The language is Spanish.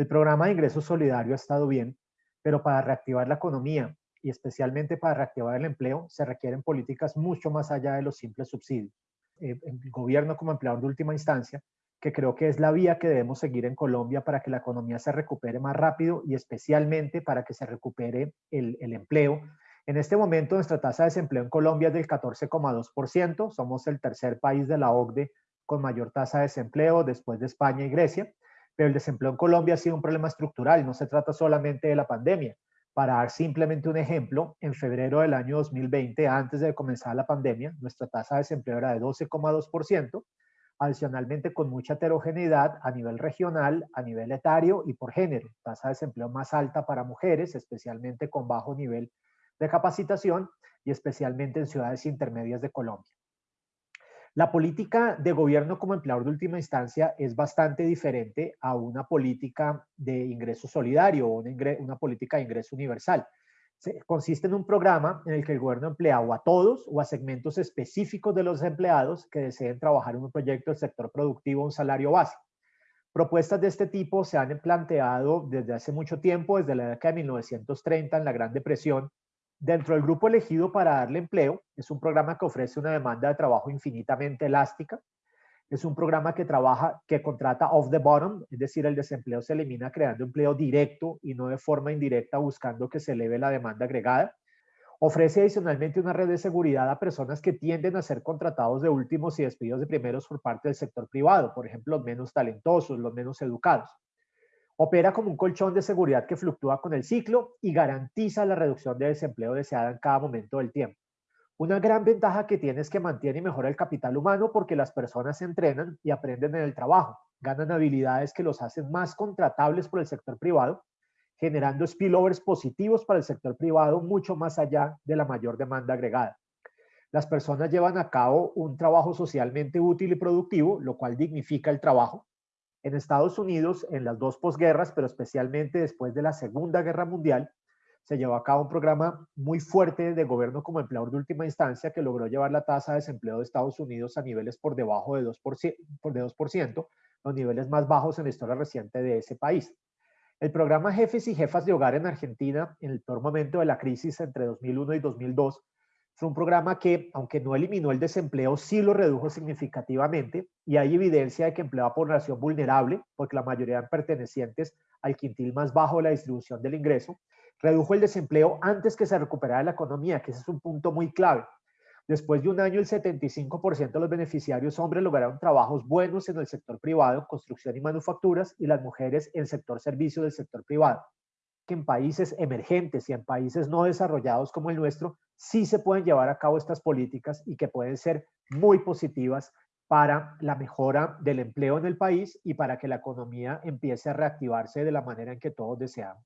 El programa de ingreso solidario ha estado bien, pero para reactivar la economía y especialmente para reactivar el empleo se requieren políticas mucho más allá de los simples subsidios. Eh, el gobierno como empleador de última instancia, que creo que es la vía que debemos seguir en Colombia para que la economía se recupere más rápido y especialmente para que se recupere el, el empleo. En este momento nuestra tasa de desempleo en Colombia es del 14,2%, somos el tercer país de la OCDE con mayor tasa de desempleo después de España y Grecia, pero el desempleo en Colombia ha sido un problema estructural, no se trata solamente de la pandemia. Para dar simplemente un ejemplo, en febrero del año 2020, antes de comenzar la pandemia, nuestra tasa de desempleo era de 12,2%, adicionalmente con mucha heterogeneidad a nivel regional, a nivel etario y por género. Tasa de desempleo más alta para mujeres, especialmente con bajo nivel de capacitación y especialmente en ciudades intermedias de Colombia. La política de gobierno como empleador de última instancia es bastante diferente a una política de ingreso solidario o una, política de ingreso universal. consiste en un programa en el que el gobierno emplea o a todos o a segmentos específicos de los empleados que deseen trabajar en un proyecto del sector productivo a un salario básico. Propuestas de este tipo se han planteado desde hace mucho tiempo, desde la década de 1930 en la Gran Depresión, Dentro del grupo elegido para darle empleo, es un programa que ofrece una demanda de trabajo infinitamente elástica. Es un programa que trabaja, que contrata off the bottom, es decir, el desempleo se elimina creando empleo directo y no de forma indirecta buscando que se eleve la demanda agregada. Ofrece adicionalmente una red de seguridad a personas que tienden a ser contratados de últimos y despidos de primeros por parte del sector privado, por ejemplo, los menos talentosos, los menos educados. Opera como un colchón de seguridad que fluctúa con el ciclo y garantiza la reducción de desempleo deseada en cada momento del tiempo. Una gran ventaja que tiene es que mantiene y mejora el capital humano porque las personas se entrenan y aprenden en el trabajo, ganan habilidades que los hacen más contratables por el sector privado, generando spillovers positivos para el sector privado mucho más allá de la mayor demanda agregada. Las personas llevan a cabo un trabajo socialmente útil y productivo, lo cual dignifica el trabajo, en Estados Unidos, en las dos posguerras, pero especialmente después de la Segunda Guerra Mundial, se llevó a cabo un programa muy fuerte de gobierno como empleador de última instancia que logró llevar la tasa de desempleo de Estados Unidos a niveles por debajo de 2%, por de 2% los niveles más bajos en la historia reciente de ese país. El programa Jefes y Jefas de Hogar en Argentina, en el peor momento de la crisis entre 2001 y 2002, fue un programa que, aunque no eliminó el desempleo, sí lo redujo significativamente y hay evidencia de que empleaba población vulnerable, porque la mayoría eran pertenecientes al quintil más bajo de la distribución del ingreso, redujo el desempleo antes que se recuperara la economía, que ese es un punto muy clave. Después de un año, el 75% de los beneficiarios hombres lograron trabajos buenos en el sector privado, construcción y manufacturas, y las mujeres en el sector servicio del sector privado en países emergentes y en países no desarrollados como el nuestro, sí se pueden llevar a cabo estas políticas y que pueden ser muy positivas para la mejora del empleo en el país y para que la economía empiece a reactivarse de la manera en que todos deseamos.